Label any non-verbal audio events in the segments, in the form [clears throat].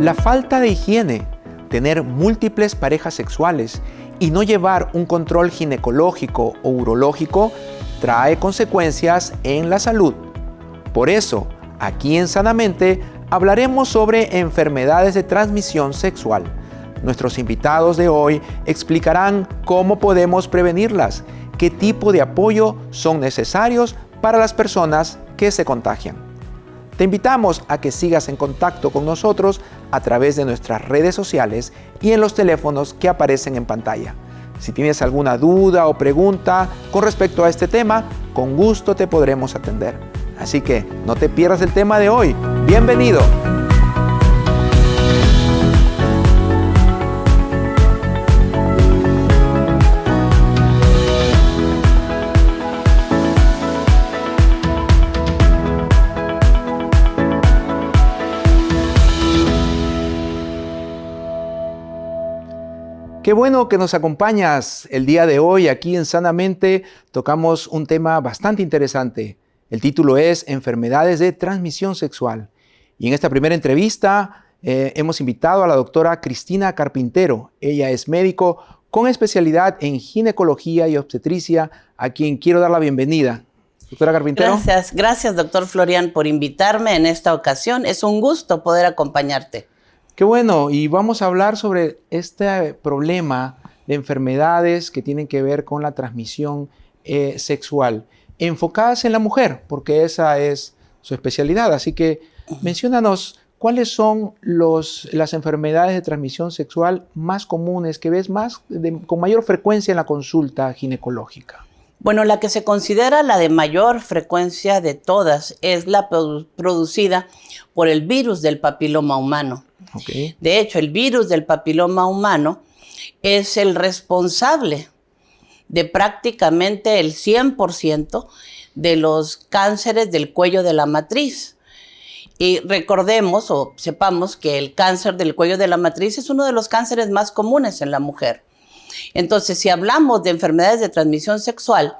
La falta de higiene, tener múltiples parejas sexuales y no llevar un control ginecológico o urológico trae consecuencias en la salud. Por eso, aquí en Sanamente hablaremos sobre enfermedades de transmisión sexual. Nuestros invitados de hoy explicarán cómo podemos prevenirlas, qué tipo de apoyo son necesarios para las personas que se contagian. Te invitamos a que sigas en contacto con nosotros a través de nuestras redes sociales y en los teléfonos que aparecen en pantalla. Si tienes alguna duda o pregunta con respecto a este tema, con gusto te podremos atender. Así que no te pierdas el tema de hoy. Bienvenido. Qué bueno que nos acompañas el día de hoy aquí en Sanamente. Tocamos un tema bastante interesante. El título es Enfermedades de transmisión sexual. Y en esta primera entrevista eh, hemos invitado a la doctora Cristina Carpintero. Ella es médico con especialidad en ginecología y obstetricia, a quien quiero dar la bienvenida. Doctora Carpintero. Gracias, gracias doctor Florian por invitarme en esta ocasión. Es un gusto poder acompañarte. Qué bueno, y vamos a hablar sobre este problema de enfermedades que tienen que ver con la transmisión eh, sexual, enfocadas en la mujer, porque esa es su especialidad. Así que menciónanos cuáles son los, las enfermedades de transmisión sexual más comunes que ves más con mayor frecuencia en la consulta ginecológica. Bueno, la que se considera la de mayor frecuencia de todas es la producida por el virus del papiloma humano. De hecho, el virus del papiloma humano es el responsable de prácticamente el 100% de los cánceres del cuello de la matriz. Y recordemos o sepamos que el cáncer del cuello de la matriz es uno de los cánceres más comunes en la mujer. Entonces, si hablamos de enfermedades de transmisión sexual,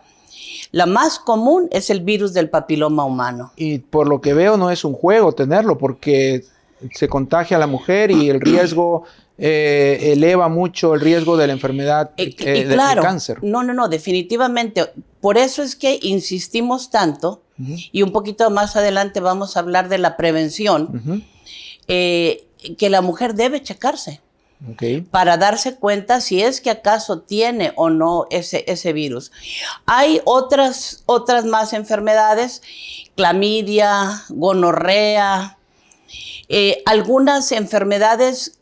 la más común es el virus del papiloma humano. Y por lo que veo no es un juego tenerlo, porque se contagia a la mujer y el riesgo eh, eleva mucho el riesgo de la enfermedad eh, del cáncer. No, no, no, definitivamente. Por eso es que insistimos tanto, y un poquito más adelante vamos a hablar de la prevención, eh, que la mujer debe checarse. para darse cuenta si es que acaso tiene o no ese, ese virus. Hay otras, otras más enfermedades, clamidia, gonorrea, eh, algunas enfermedades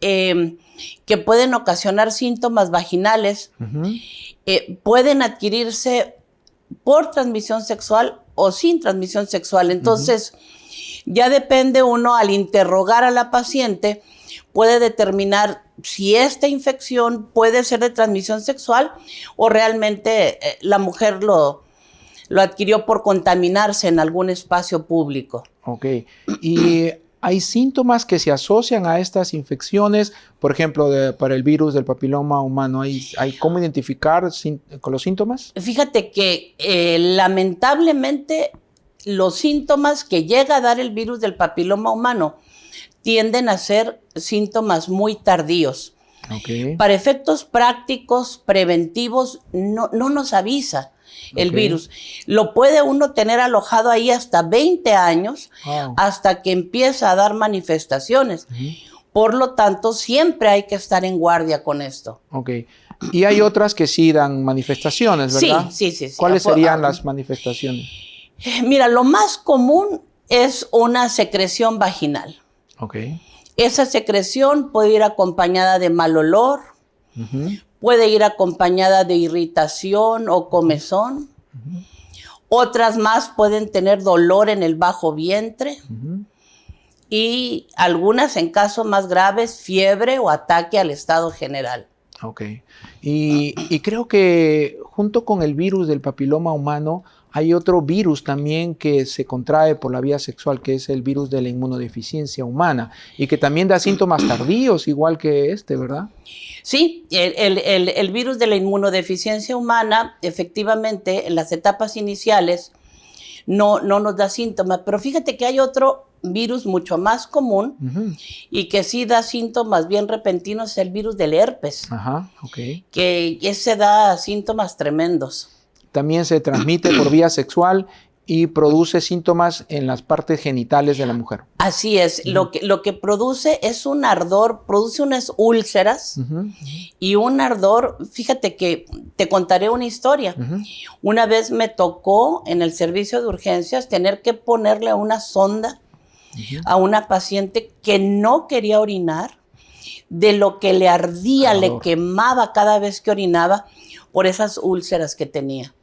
que pueden ocasionar síntomas vaginales eh, pueden adquirirse por transmisión sexual o sin transmisión sexual. Entonces, ya depende uno al interrogar a la paciente, puede determinar si esta infección puede ser de transmisión sexual o realmente eh, la mujer lo, lo adquirió por contaminarse en algún espacio público. Ok. Y hay síntomas que se asocian a estas infecciones, por ejemplo, para el virus del papiloma humano. ¿Hay, hay cómo identificar con los síntomas? Fíjate que eh, lamentablemente los síntomas que llega a dar el virus del papiloma humano tienden a ser síntomas muy tardíos. Para efectos prácticos, preventivos, no, no nos avisa el virus. Lo puede uno tener alojado ahí hasta 20 años, hasta que empieza a dar manifestaciones. Por lo tanto, siempre hay que estar en guardia con esto. Ok. Y hay otras que sí dan manifestaciones, ¿verdad? Sí, sí, sí. ¿Cuáles serían las manifestaciones? Eh, mira, lo más común es una secreción vaginal. Ok. Esa secreción puede ir acompañada de mal olor, puede ir acompañada de irritación o comezón. Otras más pueden tener dolor en el bajo vientre. Y algunas, en casos más graves, fiebre o ataque al estado general. Ok. Y, creo que junto con el virus del papiloma humano hay otro virus también que se contrae por la vía sexual, que es el virus de la inmunodeficiencia humana, y que también da síntomas tardíos, igual que este, ¿verdad? Sí, el, virus de la inmunodeficiencia humana, efectivamente, en las etapas iniciales no, no nos da síntomas, pero fíjate que hay otro virus mucho más común y que sí da síntomas bien repentinos, es el virus del herpes. Ajá, ok. Que ese da síntomas tremendos también se transmite por vía sexual y produce síntomas en las partes genitales de la mujer. Así es, lo, que, lo que produce es un ardor, produce unas úlceras y un ardor, fíjate que te contaré una historia. Una vez me tocó en el servicio de urgencias tener que ponerle una sonda a una paciente que no quería orinar, de lo que le ardía, le quemaba cada vez que orinaba por esas úlceras que tenía.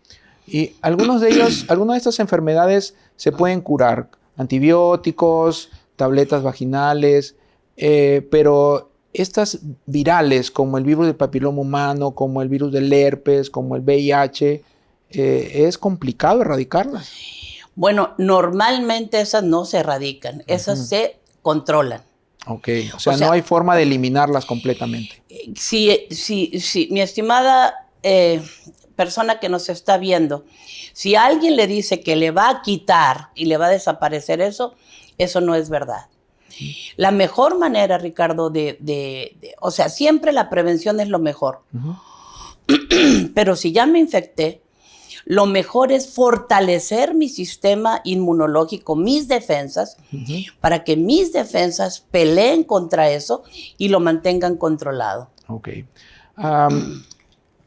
Y algunos de ellos, [clears throat] algunas de estas enfermedades se pueden curar. Antibióticos, tabletas vaginales, eh, pero estas virales como el virus del papiloma humano, como el virus del herpes, como el VIH, eh, es complicado erradicarlas. Bueno, normalmente esas no se erradican, esas se controlan. Ok, o sea, no hay forma de eliminarlas completamente. Sí, sí, sí. Mi estimada eh, persona que nos está viendo, si alguien le dice que le va a quitar y le va a desaparecer eso, eso no es verdad. La mejor manera, Ricardo, de, o sea, siempre la prevención es lo mejor. [clears throat] Pero si ya me infecté, lo mejor es fortalecer mi sistema inmunológico, mis defensas, para que mis defensas peleen contra eso y lo mantengan controlado. Ok.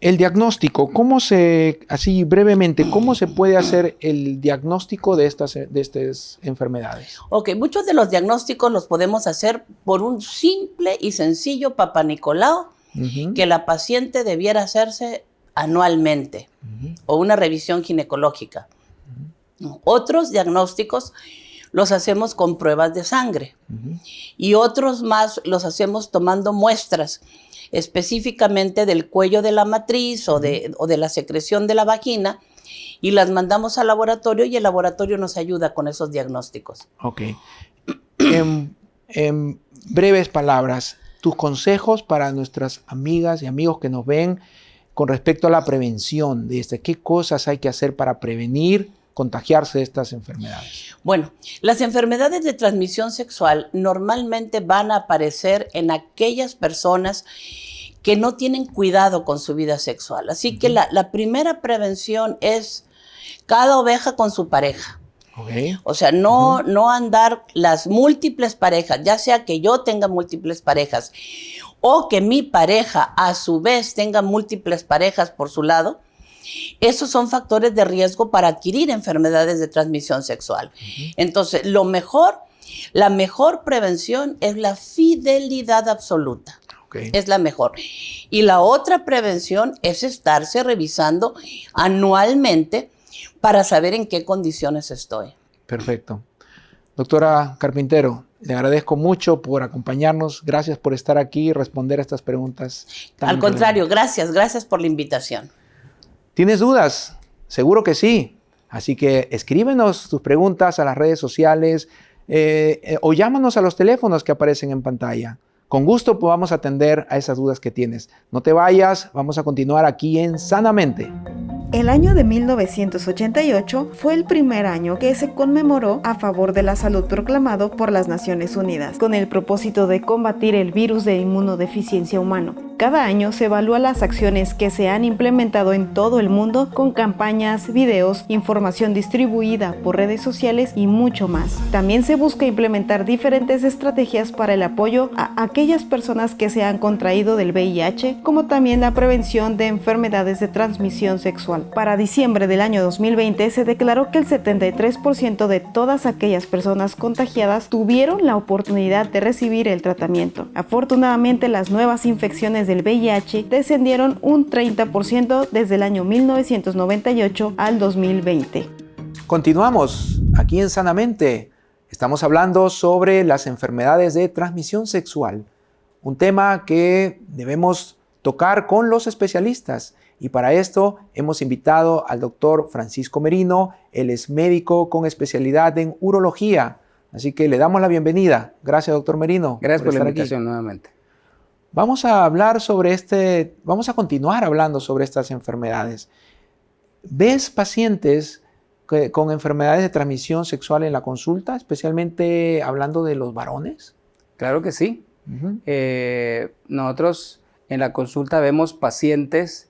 El diagnóstico, ¿cómo se, así brevemente, cómo se puede hacer el diagnóstico de estas, de estas enfermedades? Ok, muchos de los diagnósticos los podemos hacer por un simple y sencillo Papa Nicolau que la paciente debiera hacerse anualmente o una revisión ginecológica. Otros diagnósticos los hacemos con pruebas de sangre y otros más los hacemos tomando muestras específicamente del cuello de la matriz o de, de la secreción de la vagina y las mandamos al laboratorio y el laboratorio nos ayuda con esos diagnósticos. Ok. en, breves palabras, tus consejos para nuestras amigas y amigos que nos ven con respecto a la prevención de este, qué cosas hay que hacer para prevenir contagiarse de estas enfermedades? Bueno, las enfermedades de transmisión sexual normalmente van a aparecer en aquellas personas que no tienen cuidado con su vida sexual. Así que la, primera prevención es cada oveja con su pareja. O sea, no, no andar las múltiples parejas, ya sea que yo tenga múltiples parejas o que mi pareja a su vez tenga múltiples parejas por su lado, esos son factores de riesgo para adquirir enfermedades de transmisión sexual. Entonces, lo mejor, la mejor prevención es la fidelidad absoluta. Es la mejor. Y la otra prevención es estarse revisando anualmente para saber en qué condiciones estoy. Perfecto. Doctora Carpintero, le agradezco mucho por acompañarnos. Gracias por estar aquí y responder a estas preguntas. Al contrario, gracias, gracias por la invitación. ¿Tienes dudas? Seguro que sí. Así que escríbenos tus preguntas a las redes sociales eh, eh, o llámanos a los teléfonos que aparecen en pantalla. Con gusto podamos atender a esas dudas que tienes. No te vayas, vamos a continuar aquí en Sanamente. El año de 1988 fue el primer año que se conmemoró a favor de la salud proclamado por las Naciones Unidas, con el propósito de combatir el virus de inmunodeficiencia humano. Cada año se evalúa las acciones que se han implementado en todo el mundo con campañas, videos, información distribuida por redes sociales y mucho más. También se busca implementar diferentes estrategias para el apoyo a aquellas personas que se han contraído del VIH, como también la prevención de enfermedades de transmisión sexual. Para diciembre del año 2020 se declaró que el 73% de todas aquellas personas contagiadas tuvieron la oportunidad de recibir el tratamiento. Afortunadamente las nuevas infecciones del VIH descendieron un 30% desde el año 1998 al 2020. Continuamos aquí en Sanamente. Estamos hablando sobre las enfermedades de transmisión sexual, un tema que debemos tocar con los especialistas Y para esto hemos invitado al doctor Francisco Merino, él es médico con especialidad en urología. Así que le damos la bienvenida. Gracias, doctor Merino. Gracias por, la invitación nuevamente. Vamos a hablar sobre este, vamos a continuar hablando sobre estas enfermedades. ¿Ves pacientes con enfermedades de transmisión sexual en la consulta, especialmente hablando de los varones? Claro que sí. Eh, nosotros en la consulta vemos pacientes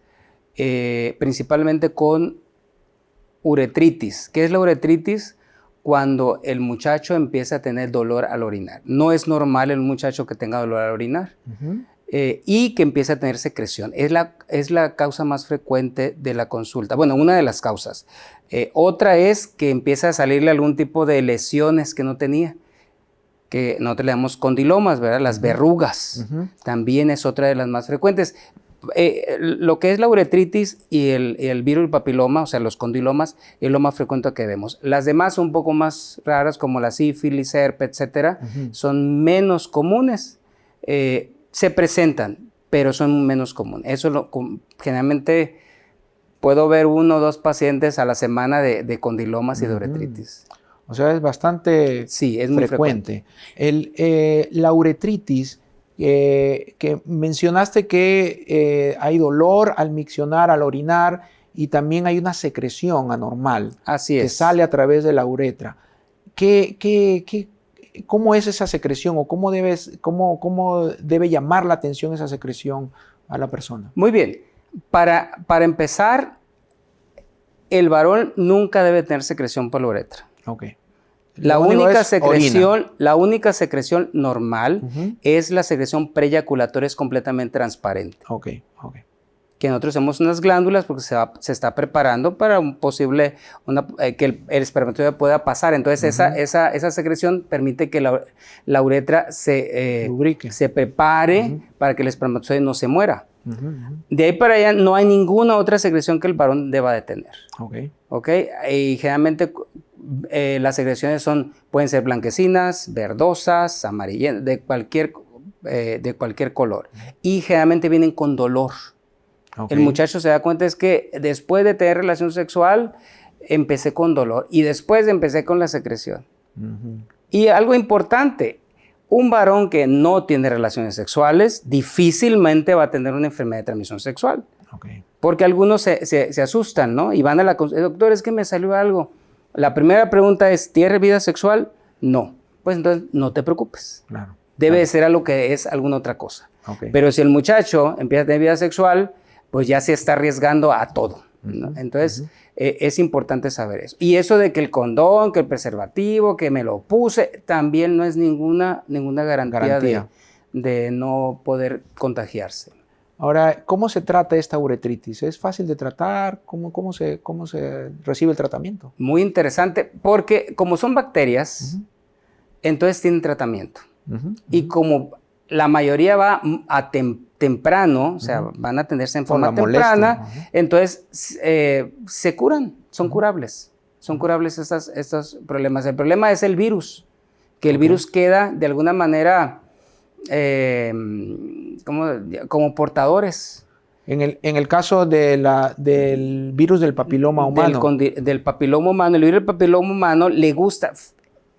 eh, principalmente con uretritis. ¿Qué es la uretritis? Cuando el muchacho empieza a tener dolor al orinar. No es normal el muchacho que tenga dolor al orinar. Eh, y que empieza a tener secreción. Es la, es la causa más frecuente de la consulta. Bueno, una de las causas. otra es que empieza a salirle algún tipo de lesiones que no tenía que nosotros le damos condilomas, ¿verdad? Las verrugas también es otra de las más frecuentes. Eh, lo que es la uretritis y el, el, virus papiloma, o sea, los condilomas, es lo más frecuente que vemos. Las demás son un poco más raras, como la sífilis, herpes, etcétera, son menos comunes. Eh, se presentan, pero son menos comunes. Eso lo, generalmente puedo ver uno o dos pacientes a la semana de, condilomas y de uretritis. O sea, es bastante sí, es muy frecuente. El, eh, la uretritis, eh, que mencionaste que eh, hay dolor al miccionar, al orinar, y también hay una secreción anormal Así que sale a través de la uretra. ¿Qué, qué, qué, cómo es esa secreción o cómo, debes, cómo, cómo debe llamar la atención esa secreción a la persona? Muy bien. Para, para empezar, el varón nunca debe tener secreción por la uretra. La única, secreción, la única secreción normal es la secreción preyaculatoria, es completamente transparente. Ok, ok. Que nosotros hacemos unas glándulas porque se, se está preparando para un posible, eh, que el, espermatozoide pueda pasar. Entonces esa, esa, esa, secreción permite que la, la uretra se, eh, se prepare para que el espermatozoide no se muera. De ahí para allá no hay ninguna otra secreción que el varón deba de tener. Ok. Ok, y generalmente eh, las secreciones son, pueden ser blanquecinas, verdosas, amarillentas, de cualquier, eh, de cualquier color. Y generalmente vienen con dolor. El muchacho se da cuenta es que después de tener relación sexual, empecé con dolor y después empecé con la secreción. Y algo importante, un varón que no tiene relaciones sexuales difícilmente va a tener una enfermedad de transmisión sexual. Porque algunos se, se, asustan, ¿no? Y van a la doctor, es que me salió algo. La primera pregunta es, ¿tiene vida sexual? No. Pues entonces no te preocupes. Claro. Debe ser a lo que es alguna otra cosa. Pero si el muchacho empieza a tener vida sexual, pues ya se está arriesgando a todo. Entonces, eh, es importante saber eso. Y eso de que el condón, que el preservativo, que me lo puse, también no es ninguna, ninguna garantía, De, de no poder contagiarse. Ahora, ¿cómo se trata esta uretritis? ¿Es fácil de tratar? ¿Cómo, cómo, se, cómo se recibe el tratamiento? Muy interesante, porque como son bacterias, entonces tienen tratamiento. Y como la mayoría va a temprano, o sea, van a atenderse en forma temprana, entonces eh, se curan, son curables. Son curables estos, estos problemas. El problema es el virus, que el virus queda de alguna manera eh, como, como portadores. En el, en el, caso de la, del virus del papiloma humano. Del, papiloma humano. El virus del papiloma humano le gusta,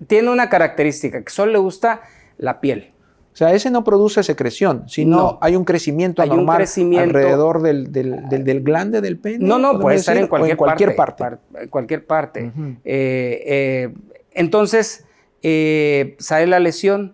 tiene una característica, que solo le gusta la piel. O sea, ese no produce secreción, sino hay un crecimiento anormal alrededor del, del, del, glande del pene. No, no, puede estar en cualquier, cualquier parte, En cualquier parte. entonces, eh, sale la lesión,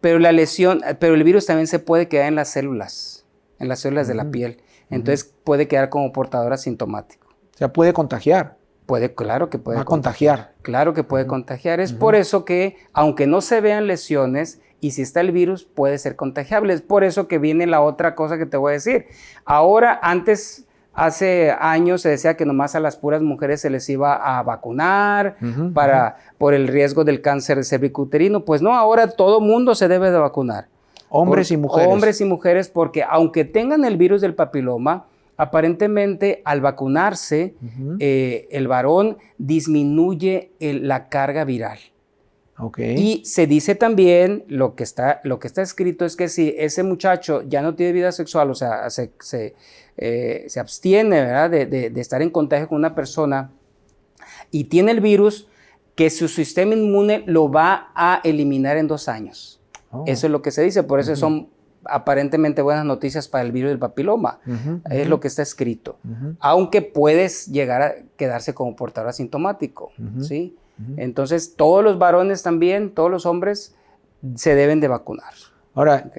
pero la lesión, pero el virus también se puede quedar en las células, en las células de la piel. Entonces puede quedar como portador asintomático. O sea, puede contagiar. Puede, claro que puede. contagiar. Claro que puede contagiar. Es por eso que, aunque no se vean lesiones, y si está el virus, puede ser contagiable. Es por eso que viene la otra cosa que te voy a decir. Ahora, antes Hace años se decía que nomás a las puras mujeres se les iba a vacunar para, por el riesgo del cáncer cervicuterino. Pues no, ahora todo mundo se debe de vacunar. Hombres y mujeres. Hombres y mujeres, porque aunque tengan el virus del papiloma, aparentemente al vacunarse, eh, el varón disminuye la carga viral. Y se dice también, lo que, está, lo que está escrito es que si ese muchacho ya no tiene vida sexual, o sea, se, se, eh, abstiene ¿verdad? De, de, estar en contagio con una persona y tiene el virus, que su sistema inmune lo va a eliminar en dos años. Oh. Eso es lo que se dice, por eso son aparentemente buenas noticias para el virus del papiloma. Es lo que está escrito. Aunque puedes llegar a quedarse como portador asintomático, ¿sí? Entonces, todos los varones también, todos los hombres, se deben de vacunar. Ahora,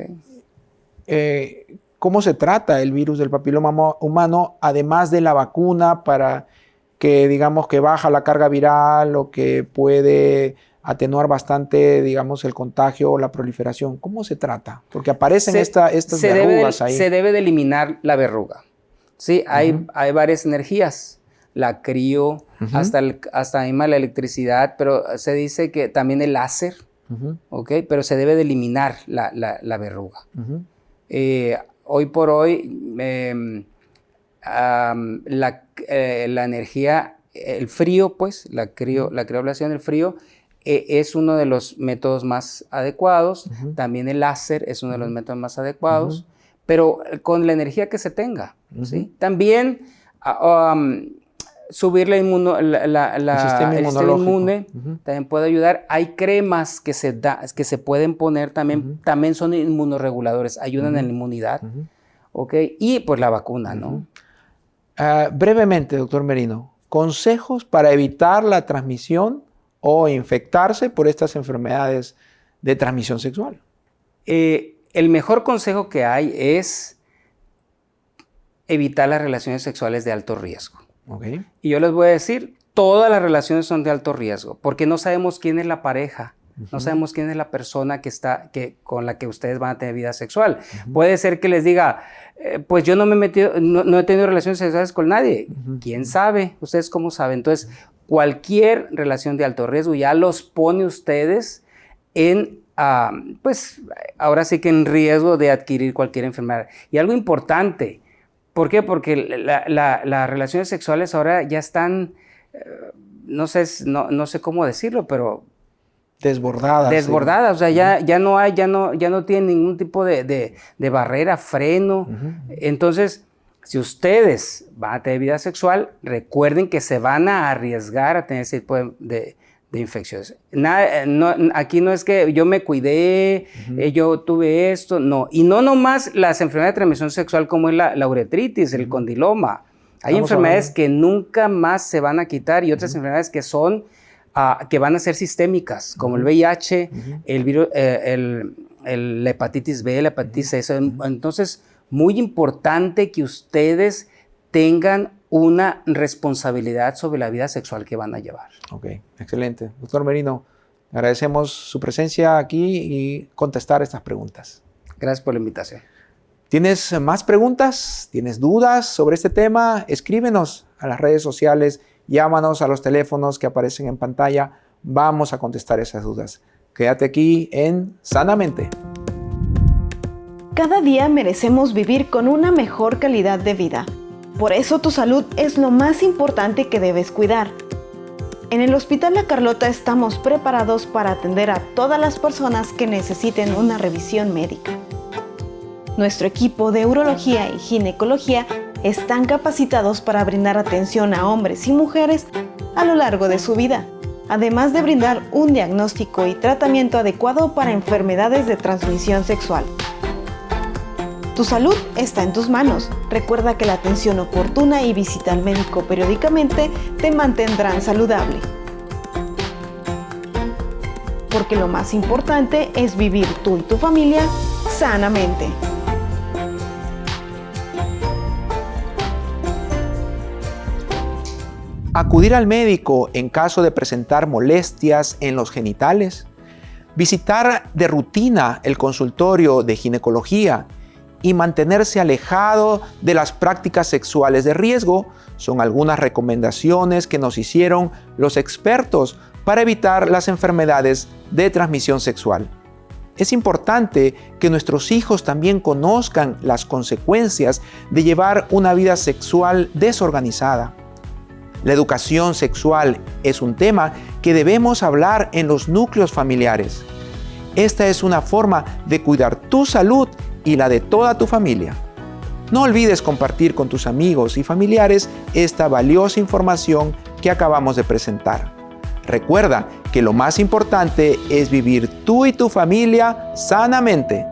eh, ¿cómo se trata el virus del papiloma humano, además de la vacuna para que digamos que baja la carga viral o que puede atenuar bastante, digamos, el contagio o la proliferación. ¿Cómo se trata? Porque aparecen estas verrugas ahí. Se debe de eliminar la verruga. Sí, hay, hay varias energías. La crío, hasta, el, hasta la electricidad, pero se dice que también el láser, ¿ok? Pero se debe de eliminar la, la, verruga. Eh, hoy por hoy, em, la, eh, la, energía, el frío, pues, la, crio, la crioblación del frío, e, es uno de los métodos más adecuados. También el láser es uno de los métodos más adecuados, pero con la energía que se tenga. ¿sí? También ah, subir la inmuno, la, el sistema, inmune también puede ayudar. Hay cremas que se, da, que se pueden poner también, también son inmunoreguladores, ayudan en la inmunidad. Y pues la vacuna, ¿no? Ah, brevemente, doctor Merino, consejos para evitar la transmisión o infectarse por estas enfermedades de transmisión sexual. Eh, el mejor consejo que hay es evitar las relaciones sexuales de alto riesgo. Y yo les voy a decir, todas las relaciones son de alto riesgo, porque no sabemos quién es la pareja, no sabemos quién es la persona que está, que, con la que ustedes van a tener vida sexual. Puede ser que les diga, eh, pues yo no me he metido, no, he tenido relaciones sexuales con nadie. ¿Quién sabe? ¿Ustedes cómo saben? Entonces, cualquier relación de alto riesgo ya los pone ustedes en, ah, pues ahora sí que en riesgo de adquirir cualquier enfermedad. Y algo importante, ¿por qué? Porque las relaciones sexuales ahora ya están, eh, no, sé, no, sé cómo decirlo, pero desbordadas. Desbordadas, o sea, ya, ya no hay, ya no, ya no tienen ningún tipo de, barrera, freno. Entonces, si ustedes van a tener vida sexual, recuerden que se van a arriesgar a tener ese tipo de, infecciones. Eh, aquí no es que yo me cuidé, eh, yo tuve esto, no. Y no nomás las enfermedades de transmisión sexual como es la, uretritis, el condiloma. Hay enfermedades que nunca más se van a quitar y otras enfermedades que son, ah, que van a ser sistémicas, como el VIH, el virus, eh, el, hepatitis B, la hepatitis C. Entonces, muy importante que ustedes tengan una responsabilidad sobre la vida sexual que van a llevar. Ok, excelente. Doctor Merino, agradecemos su presencia aquí y contestar estas preguntas. Gracias por la invitación. ¿Tienes más preguntas? ¿Tienes dudas sobre este tema? Escríbenos a las redes sociales, llámanos a los teléfonos que aparecen en pantalla. Vamos a contestar esas dudas. Quédate aquí en Sanamente. Cada día merecemos vivir con una mejor calidad de vida. Por eso tu salud es lo más importante que debes cuidar. En el Hospital La Carlota estamos preparados para atender a todas las personas que necesiten una revisión médica. Nuestro equipo de urología y ginecología están capacitados para brindar atención a hombres y mujeres a lo largo de su vida, además de brindar un diagnóstico y tratamiento adecuado para enfermedades de transmisión sexual. Tu salud está en tus manos. Recuerda que la atención oportuna y visita al médico periódicamente te mantendrán saludable. Porque lo más importante es vivir tú y tu familia sanamente. Acudir al médico en caso de presentar molestias en los genitales. Visitar de rutina el consultorio de ginecología y mantenerse alejado de las prácticas sexuales de riesgo son algunas recomendaciones que nos hicieron los expertos para evitar las enfermedades de transmisión sexual. Es importante que nuestros hijos también conozcan las consecuencias de llevar una vida sexual desorganizada. La educación sexual es un tema que debemos hablar en los núcleos familiares. Esta es una forma de cuidar tu salud y la de toda tu familia. No olvides compartir con tus amigos y familiares esta valiosa información que acabamos de presentar. Recuerda que lo más importante es vivir tú y tu familia sanamente